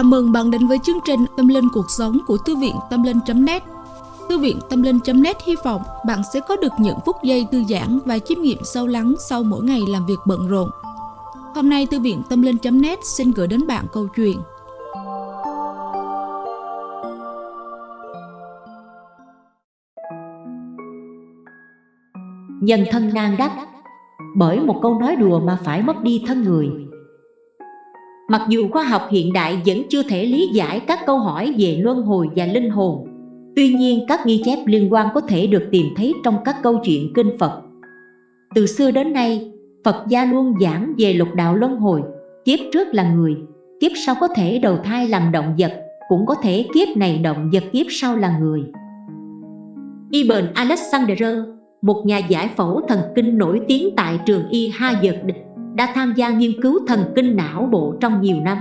Chào mừng bạn đến với chương trình Tâm Linh Cuộc Sống của Thư viện Tâm Linh.net Thư viện Tâm Linh.net hy vọng bạn sẽ có được những phút giây thư giãn và chiêm nghiệm sâu lắng sau mỗi ngày làm việc bận rộn. Hôm nay, Thư viện Tâm Linh.net xin gửi đến bạn câu chuyện. Nhân thân nan đắc, Bởi một câu nói đùa mà phải mất đi thân người. Mặc dù khoa học hiện đại vẫn chưa thể lý giải các câu hỏi về luân hồi và linh hồn. Tuy nhiên các ghi chép liên quan có thể được tìm thấy trong các câu chuyện kinh Phật. Từ xưa đến nay, Phật gia luôn giảng về lục đạo luân hồi Kiếp trước là người, kiếp sau có thể đầu thai làm động vật Cũng có thể kiếp này động vật kiếp sau là người. Ibn Alexander, một nhà giải phẫu thần kinh nổi tiếng tại trường y Harvard đã tham gia nghiên cứu thần kinh não bộ trong nhiều năm.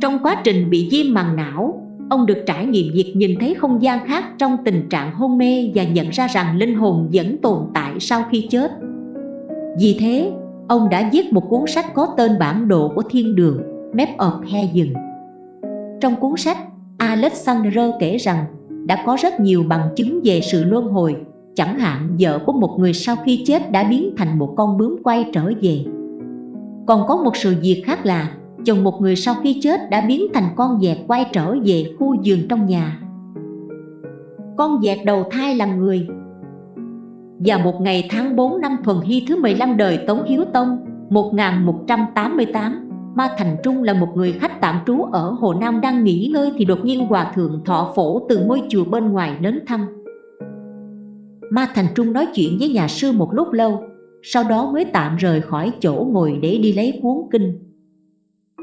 Trong quá trình bị viêm màng não, ông được trải nghiệm việc nhìn thấy không gian khác trong tình trạng hôn mê và nhận ra rằng linh hồn vẫn tồn tại sau khi chết. Vì thế, ông đã viết một cuốn sách có tên bản đồ của thiên đường, Map of Heaven. Trong cuốn sách, Alexander kể rằng đã có rất nhiều bằng chứng về sự luân hồi Chẳng hạn, vợ của một người sau khi chết đã biến thành một con bướm quay trở về. Còn có một sự việc khác là, Chồng một người sau khi chết đã biến thành con dẹt quay trở về khu giường trong nhà. Con dẹt đầu thai làm người. Và một ngày tháng 4 năm thuần hy thứ 15 đời Tống Hiếu Tông 1188 Ma Thành Trung là một người khách tạm trú ở Hồ Nam đang nghỉ ngơi thì đột nhiên Hòa Thượng Thọ Phổ từ ngôi chùa bên ngoài đến thăm. Ma Thành Trung nói chuyện với nhà sư một lúc lâu Sau đó mới tạm rời khỏi chỗ ngồi để đi lấy cuốn kinh.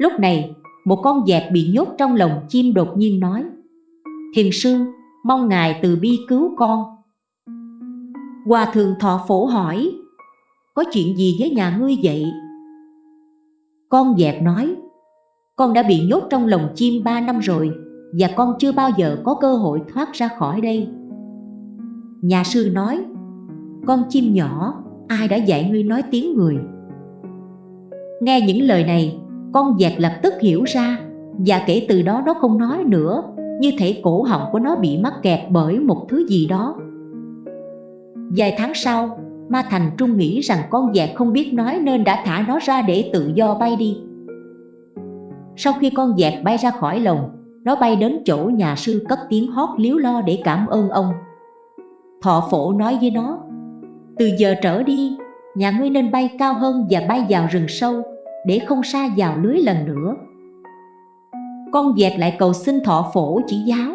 Lúc này, một con dẹp bị nhốt trong lồng chim đột nhiên nói Thiền sư, mong ngài từ bi cứu con. Hòa thượng thọ phổ hỏi Có chuyện gì với nhà ngươi vậy? Con dẹp nói Con đã bị nhốt trong lồng chim ba năm rồi Và con chưa bao giờ có cơ hội thoát ra khỏi đây. Nhà sư nói, Con chim nhỏ, Ai đã dạy ngươi nói tiếng người? Nghe những lời này, Con dẹt lập tức hiểu ra Và kể từ đó nó không nói nữa, Như thể cổ họng của nó bị mắc kẹt bởi một thứ gì đó. Vài tháng sau, Ma Thành Trung nghĩ rằng con dẹt không biết nói Nên đã thả nó ra để tự do bay đi. Sau khi con dẹt bay ra khỏi lồng, Nó bay đến chỗ nhà sư cất tiếng hót liếu lo để cảm ơn ông. Thọ phổ nói với nó, Từ giờ trở đi, Nhà ngươi nên bay cao hơn và bay vào rừng sâu Để không xa vào lưới lần nữa. Con dẹt lại cầu xin thọ phổ chỉ giáo.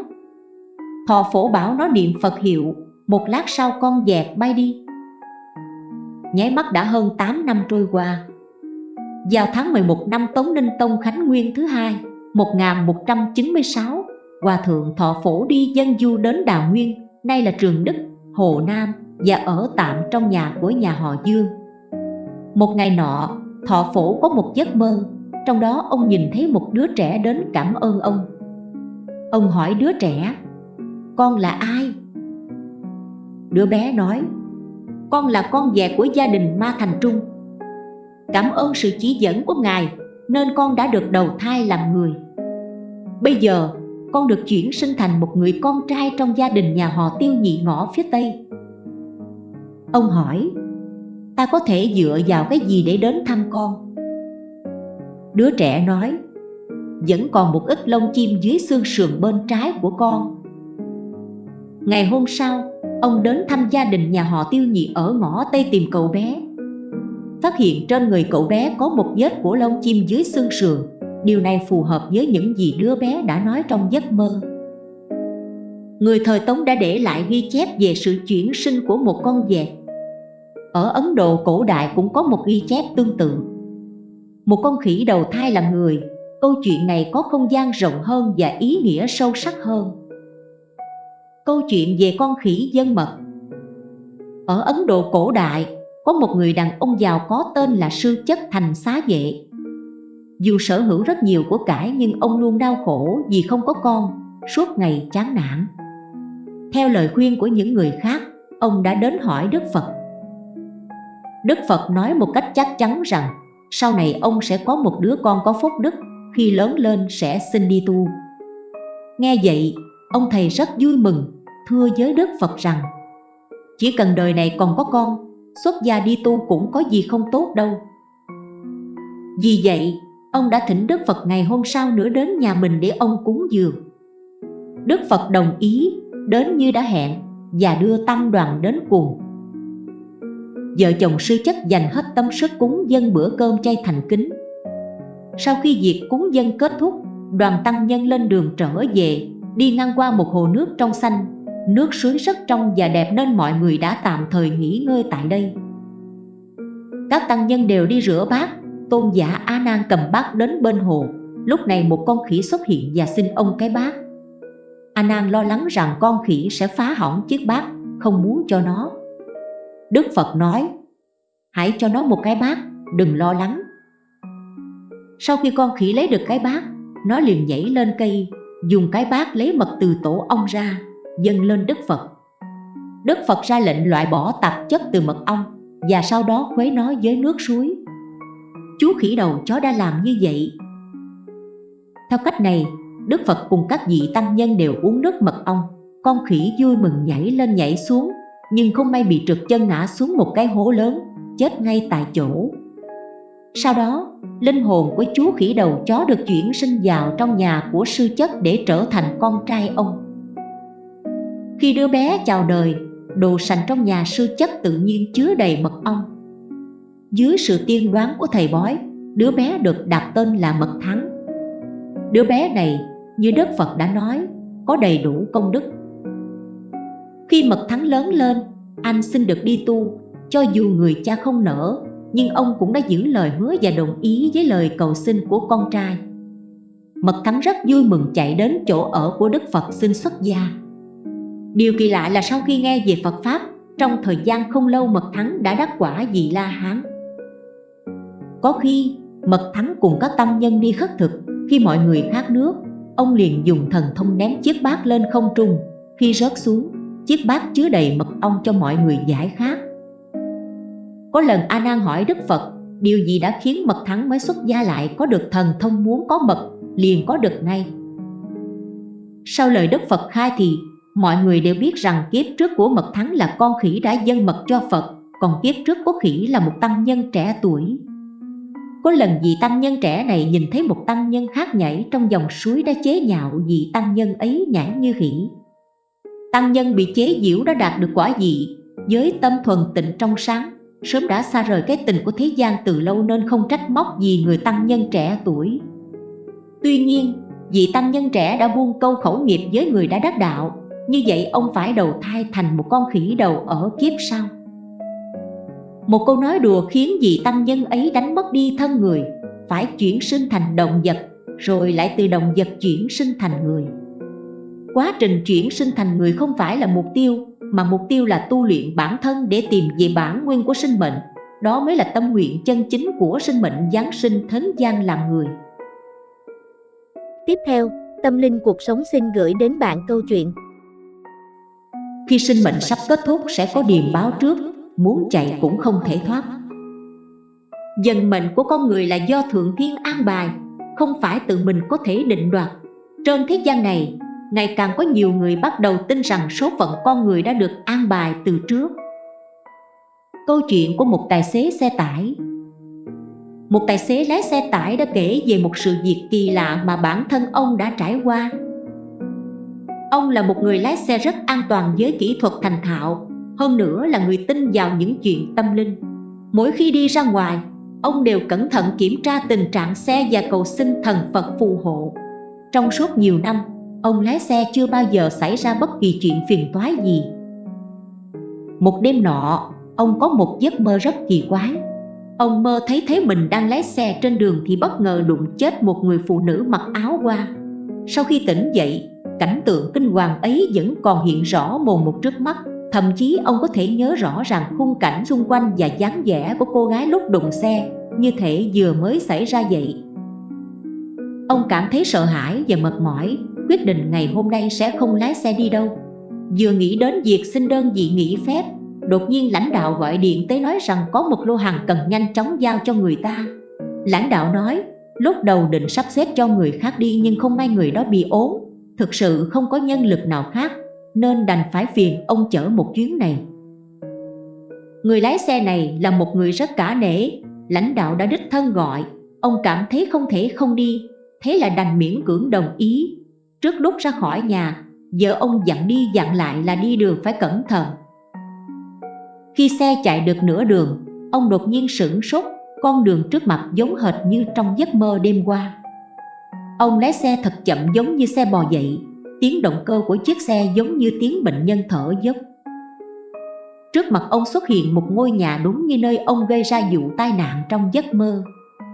Thọ phổ bảo nó niệm Phật hiệu, Một lát sau con dẹt bay đi. Nháy mắt đã hơn 8 năm trôi qua. Vào tháng 11 năm Tống Ninh Tông Khánh Nguyên thứ hai 1196 Hòa thượng thọ phổ đi dân du đến Đào Nguyên, Nay là Trường Đức. Hồ Nam và ở tạm trong nhà của nhà họ Dương. Một ngày nọ, thọ phổ có một giấc mơ, trong đó ông nhìn thấy một đứa trẻ đến cảm ơn ông. Ông hỏi đứa trẻ, con là ai? Đứa bé nói, con là con dẹ của gia đình Ma Thành Trung. Cảm ơn sự chỉ dẫn của Ngài nên con đã được đầu thai làm người. Bây giờ con được chuyển sinh thành một người con trai trong gia đình nhà họ tiêu nhị ngõ phía Tây. Ông hỏi, ta có thể dựa vào cái gì để đến thăm con? Đứa trẻ nói, vẫn còn một ít lông chim dưới xương sườn bên trái của con. Ngày hôm sau, ông đến thăm gia đình nhà họ tiêu nhị ở ngõ Tây tìm cậu bé. Phát hiện trên người cậu bé có một vết của lông chim dưới xương sườn Điều này phù hợp với những gì đứa bé đã nói trong giấc mơ. Người thời Tống đã để lại ghi chép về sự chuyển sinh của một con vẹt Ở Ấn Độ cổ đại cũng có một ghi chép tương tự. Một con khỉ đầu thai làm người, Câu chuyện này có không gian rộng hơn và ý nghĩa sâu sắc hơn. Câu chuyện về con khỉ dân mật. Ở Ấn Độ cổ đại, có một người đàn ông giàu có tên là Sư Chất Thành Xá Vệ dù sở hữu rất nhiều của cải nhưng ông luôn đau khổ vì không có con, suốt ngày chán nản. Theo lời khuyên của những người khác, ông đã đến hỏi Đức Phật. Đức Phật nói một cách chắc chắn rằng sau này ông sẽ có một đứa con có phúc đức, khi lớn lên sẽ xin đi tu. Nghe vậy, ông thầy rất vui mừng, thưa với Đức Phật rằng Chỉ cần đời này còn có con, xuất gia đi tu cũng có gì không tốt đâu. Vì vậy, ông đã thỉnh Đức Phật ngày hôm sau nữa đến nhà mình để ông cúng dường. Đức Phật đồng ý, đến như đã hẹn và đưa tăng đoàn đến cùng. Vợ chồng sư chất dành hết tâm sức cúng dân bữa cơm chay thành kính. Sau khi việc cúng dân kết thúc, đoàn tăng nhân lên đường trở về, đi ngang qua một hồ nước trong xanh, nước suối rất trong và đẹp nên mọi người đã tạm thời nghỉ ngơi tại đây. Các tăng nhân đều đi rửa bát, tôn giả A Nan cầm bát đến bên hồ. Lúc này một con khỉ xuất hiện và xin ông cái bát. A Nan lo lắng rằng con khỉ sẽ phá hỏng chiếc bát, không muốn cho nó. Đức Phật nói, hãy cho nó một cái bát, đừng lo lắng. Sau khi con khỉ lấy được cái bát, nó liền nhảy lên cây, dùng cái bát lấy mật từ tổ ong ra, dâng lên Đức Phật. Đức Phật ra lệnh loại bỏ tạp chất từ mật ong và sau đó khuấy nó với nước suối. Chú khỉ đầu chó đã làm như vậy. Theo cách này, Đức Phật cùng các vị tăng nhân đều uống nước mật ong. Con khỉ vui mừng nhảy lên nhảy xuống, nhưng không may bị trượt chân ngã xuống một cái hố lớn, chết ngay tại chỗ. Sau đó, linh hồn của chú khỉ đầu chó được chuyển sinh vào trong nhà của sư chất để trở thành con trai ông. Khi đứa bé chào đời, đồ sành trong nhà sư chất tự nhiên chứa đầy mật ong. Dưới sự tiên đoán của thầy bói, đứa bé được đặt tên là Mật Thắng. Đứa bé này, như Đức Phật đã nói, có đầy đủ công đức. Khi Mật Thắng lớn lên, anh xin được đi tu, cho dù người cha không nỡ, nhưng ông cũng đã giữ lời hứa và đồng ý với lời cầu xin của con trai. Mật Thắng rất vui mừng chạy đến chỗ ở của Đức Phật xin xuất gia. Điều kỳ lạ là sau khi nghe về Phật Pháp, trong thời gian không lâu Mật Thắng đã đắc quả vị La Hán. Có khi Mật Thắng cùng các tăng nhân đi khất thực, khi mọi người khát nước, ông liền dùng thần thông ném chiếc bát lên không trung. Khi rớt xuống, chiếc bát chứa đầy mật ong cho mọi người giải khát. Có lần A Nan hỏi Đức Phật, điều gì đã khiến Mật Thắng mới xuất gia lại có được thần thông muốn có mật, liền có được ngay. Sau lời Đức Phật khai thì mọi người đều biết rằng kiếp trước của Mật Thắng là con khỉ đã dâng mật cho Phật, còn kiếp trước của khỉ là một tăng nhân trẻ tuổi. Có lần vị tăng nhân trẻ này nhìn thấy một tăng nhân hát nhảy trong dòng suối đã chế nhạo vị tăng nhân ấy nhảy như khỉ. Tăng nhân bị chế giễu đã đạt được quả gì với tâm thuần tịnh trong sáng, sớm đã xa rời cái tình của thế gian từ lâu nên không trách móc gì người tăng nhân trẻ tuổi. Tuy nhiên, vị tăng nhân trẻ đã buông câu khẩu nghiệp với người đã đắc đạo, như vậy ông phải đầu thai thành một con khỉ đầu ở kiếp sau. Một câu nói đùa khiến vị tăng nhân ấy đánh mất đi thân người, phải chuyển sinh thành động vật, rồi lại từ động vật chuyển sinh thành người. Quá trình chuyển sinh thành người không phải là mục tiêu, mà mục tiêu là tu luyện bản thân để tìm về bản nguyên của sinh mệnh. Đó mới là tâm nguyện chân chính của sinh mệnh Giáng sinh thến gian làm người. Tiếp theo, Tâm Linh Cuộc Sống xin gửi đến bạn câu chuyện Khi sinh mệnh sắp kết thúc sẽ có điềm báo trước muốn chạy cũng không thể thoát. Dần mệnh của con người là do Thượng Thiên an bài Không phải tự mình có thể định đoạt. Trên thế gian này, ngày càng có nhiều người bắt đầu tin rằng số phận con người đã được an bài từ trước. Câu chuyện của một tài xế xe tải. Một tài xế lái xe tải đã kể về một sự việc kỳ lạ mà bản thân ông đã trải qua. Ông là một người lái xe rất an toàn với kỹ thuật thành thạo hơn nữa là người tin vào những chuyện tâm linh. Mỗi khi đi ra ngoài, Ông đều cẩn thận kiểm tra tình trạng xe và cầu xin thần Phật phù hộ. Trong suốt nhiều năm, Ông lái xe chưa bao giờ xảy ra bất kỳ chuyện phiền toái gì. Một đêm nọ, Ông có một giấc mơ rất kỳ quái. Ông mơ thấy thấy mình đang lái xe trên đường Thì bất ngờ đụng chết một người phụ nữ mặc áo hoa. Sau khi tỉnh dậy, Cảnh tượng kinh hoàng ấy vẫn còn hiện rõ mồn một trước mắt. Thậm chí ông có thể nhớ rõ ràng khung cảnh xung quanh và dáng vẻ của cô gái lúc đụng xe, Như thể vừa mới xảy ra vậy. Ông cảm thấy sợ hãi và mệt mỏi, Quyết định ngày hôm nay sẽ không lái xe đi đâu. Vừa nghĩ đến việc xin đơn vị nghỉ phép, Đột nhiên lãnh đạo gọi điện tới nói rằng có một lô hàng cần nhanh chóng giao cho người ta. Lãnh đạo nói, Lúc đầu định sắp xếp cho người khác đi nhưng không may người đó bị ốm. Thực sự không có nhân lực nào khác nên đành phải phiền ông chở một chuyến này. Người lái xe này là một người rất cả nể, Lãnh đạo đã đích thân gọi. Ông cảm thấy không thể không đi, Thế là đành miễn cưỡng đồng ý. Trước lúc ra khỏi nhà, Vợ ông dặn đi dặn lại là đi đường phải cẩn thận. Khi xe chạy được nửa đường, Ông đột nhiên sửng sốt, Con đường trước mặt giống hệt như trong giấc mơ đêm qua. Ông lái xe thật chậm giống như xe bò dậy. Tiếng động cơ của chiếc xe giống như tiếng bệnh nhân thở dốc. Trước mặt ông xuất hiện một ngôi nhà đúng như nơi ông gây ra vụ tai nạn trong giấc mơ.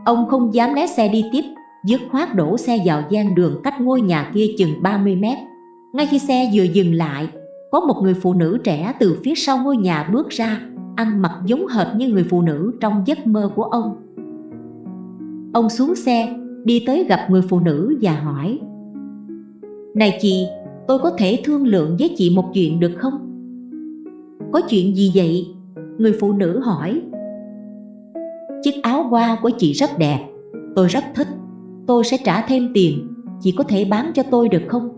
Ông không dám lái xe đi tiếp, Dứt khoát đổ xe vào gian đường cách ngôi nhà kia chừng 30 mét. Ngay khi xe vừa dừng lại, Có một người phụ nữ trẻ từ phía sau ngôi nhà bước ra, Ăn mặc giống hệt như người phụ nữ trong giấc mơ của ông. Ông xuống xe, Đi tới gặp người phụ nữ và hỏi này chị, tôi có thể thương lượng với chị một chuyện được không? Có chuyện gì vậy? Người phụ nữ hỏi Chiếc áo hoa của chị rất đẹp Tôi rất thích Tôi sẽ trả thêm tiền Chị có thể bán cho tôi được không?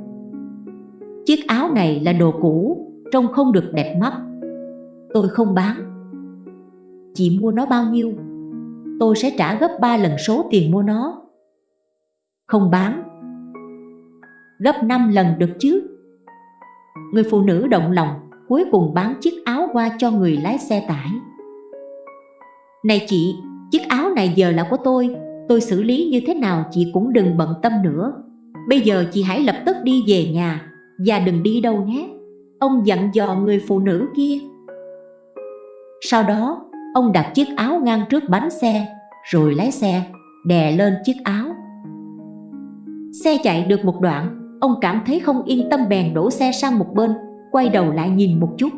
Chiếc áo này là đồ cũ Trông không được đẹp mắt Tôi không bán Chị mua nó bao nhiêu? Tôi sẽ trả gấp 3 lần số tiền mua nó Không bán Gấp 5 lần được chứ? Người phụ nữ động lòng Cuối cùng bán chiếc áo qua cho người lái xe tải. Này chị, chiếc áo này giờ là của tôi Tôi xử lý như thế nào chị cũng đừng bận tâm nữa. Bây giờ chị hãy lập tức đi về nhà Và đừng đi đâu nhé. Ông dặn dò người phụ nữ kia. Sau đó Ông đặt chiếc áo ngang trước bánh xe Rồi lái xe Đè lên chiếc áo. Xe chạy được một đoạn Ông cảm thấy không yên tâm bèn đổ xe sang một bên, Quay đầu lại nhìn một chút.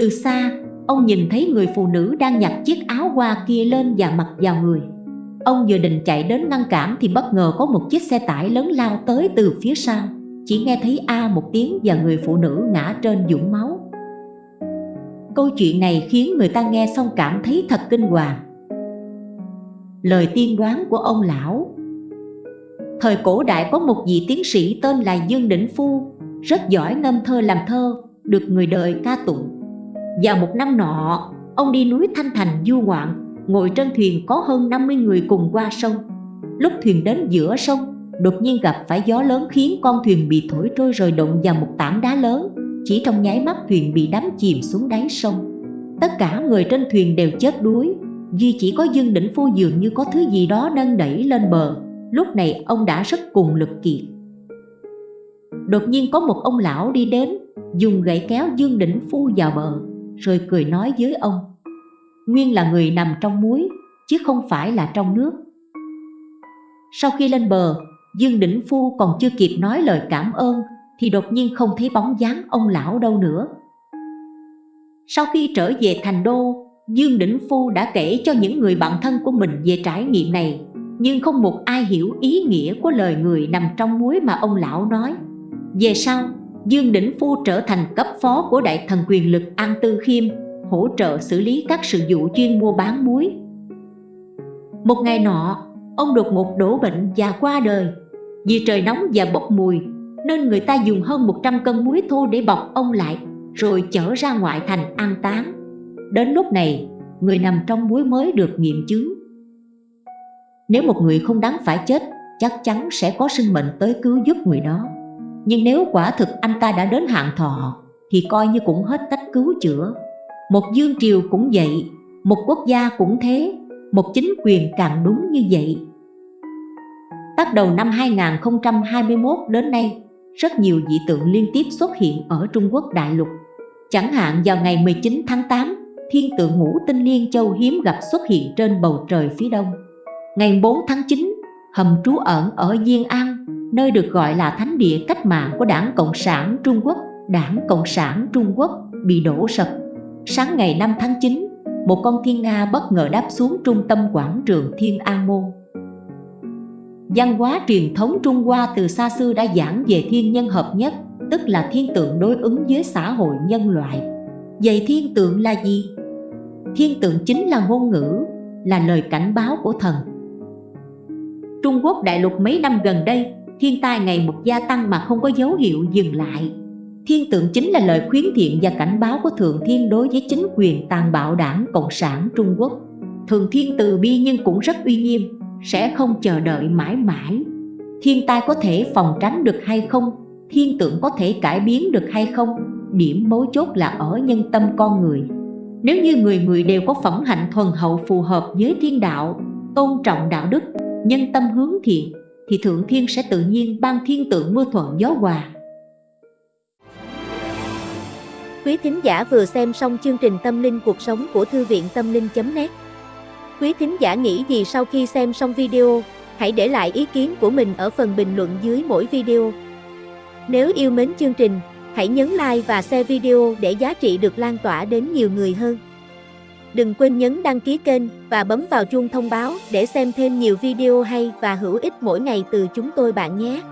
Từ xa, Ông nhìn thấy người phụ nữ đang nhặt chiếc áo hoa kia lên và mặc vào người. Ông vừa định chạy đến ngăn cản thì bất ngờ có một chiếc xe tải lớn lao tới từ phía sau. Chỉ nghe thấy A một tiếng và người phụ nữ ngã trên dũng máu. Câu chuyện này khiến người ta nghe xong cảm thấy thật kinh hoàng. Lời tiên đoán của ông lão Thời cổ đại có một vị tiến sĩ tên là Dương Đỉnh Phu Rất giỏi ngâm thơ làm thơ, được người đời ca tụng. Vào một năm nọ, ông đi núi Thanh Thành du ngoạn Ngồi trên thuyền có hơn 50 người cùng qua sông. Lúc thuyền đến giữa sông Đột nhiên gặp phải gió lớn khiến con thuyền bị thổi trôi rồi đụng vào một tảng đá lớn chỉ trong nháy mắt thuyền bị đắm chìm xuống đáy sông. Tất cả người trên thuyền đều chết đuối Duy chỉ có Dương Đỉnh Phu dường như có thứ gì đó nâng đẩy lên bờ. Lúc này ông đã rất cùng lực kiệt. Đột nhiên có một ông lão đi đến Dùng gậy kéo Dương Đỉnh Phu vào bờ Rồi cười nói với ông Nguyên là người nằm trong muối Chứ không phải là trong nước. Sau khi lên bờ Dương Đỉnh Phu còn chưa kịp nói lời cảm ơn thì đột nhiên không thấy bóng dáng ông lão đâu nữa. Sau khi trở về thành đô, Dương Đỉnh Phu đã kể cho những người bạn thân của mình về trải nghiệm này, nhưng không một ai hiểu ý nghĩa của lời người nằm trong muối mà ông lão nói. Về sau, Dương Đỉnh Phu trở thành cấp phó của đại thần quyền lực An Tư Khiêm, hỗ trợ xử lý các sự vụ chuyên mua bán muối. Một ngày nọ, ông đột ngột đổ bệnh và qua đời. Vì trời nóng và bốc mùi, nên người ta dùng hơn 100 cân muối thô để bọc ông lại rồi chở ra ngoại thành an táng. Đến lúc này, người nằm trong muối mới được nghiệm chứng. Nếu một người không đáng phải chết, chắc chắn sẽ có sinh mệnh tới cứu giúp người đó. Nhưng nếu quả thực anh ta đã đến hạn thọ, thì coi như cũng hết cách cứu chữa. Một dương triều cũng vậy, một quốc gia cũng thế, một chính quyền càng đúng như vậy. Bắt đầu năm 2021 đến nay, rất nhiều dị tượng liên tiếp xuất hiện ở Trung Quốc đại lục. Chẳng hạn vào ngày 19 tháng 8, thiên tượng ngũ tinh liên châu hiếm gặp xuất hiện trên bầu trời phía đông. Ngày 4 tháng 9, hầm trú ẩn ở Diên An, nơi được gọi là thánh địa cách mạng của Đảng Cộng sản Trung Quốc, Đảng Cộng sản Trung Quốc bị đổ sập. Sáng ngày 5 tháng 9, một con thiên Nga bất ngờ đáp xuống trung tâm quảng trường Thiên An Môn. Văn hóa truyền thống Trung Hoa từ xa xưa đã giảng về thiên nhân hợp nhất, tức là thiên tượng đối ứng với xã hội nhân loại. Vậy thiên tượng là gì? Thiên tượng chính là ngôn ngữ, là lời cảnh báo của thần. Trung Quốc đại lục mấy năm gần đây, thiên tai ngày một gia tăng mà không có dấu hiệu dừng lại. Thiên tượng chính là lời khuyến thiện và cảnh báo của Thượng Thiên đối với chính quyền tàn bạo đảng Cộng sản Trung Quốc. Thượng Thiên từ bi nhưng cũng rất uy nghiêm, sẽ không chờ đợi mãi mãi. Thiên tai có thể phòng tránh được hay không? Thiên tượng có thể cải biến được hay không? Điểm mấu chốt là ở nhân tâm con người. Nếu như người người đều có phẩm hạnh thuần hậu phù hợp với thiên đạo, tôn trọng đạo đức, nhân tâm hướng thiện, thì Thượng Thiên sẽ tự nhiên ban thiên tượng mưa thuận gió hòa. Quý thính giả vừa xem xong chương trình Tâm linh cuộc sống của Thư viện Tâm linh.net Quý thính giả nghĩ gì sau khi xem xong video, hãy để lại ý kiến của mình ở phần bình luận dưới mỗi video. Nếu yêu mến chương trình, hãy nhấn like và share video để giá trị được lan tỏa đến nhiều người hơn. Đừng quên nhấn đăng ký kênh và bấm vào chuông thông báo để xem thêm nhiều video hay và hữu ích mỗi ngày từ chúng tôi bạn nhé.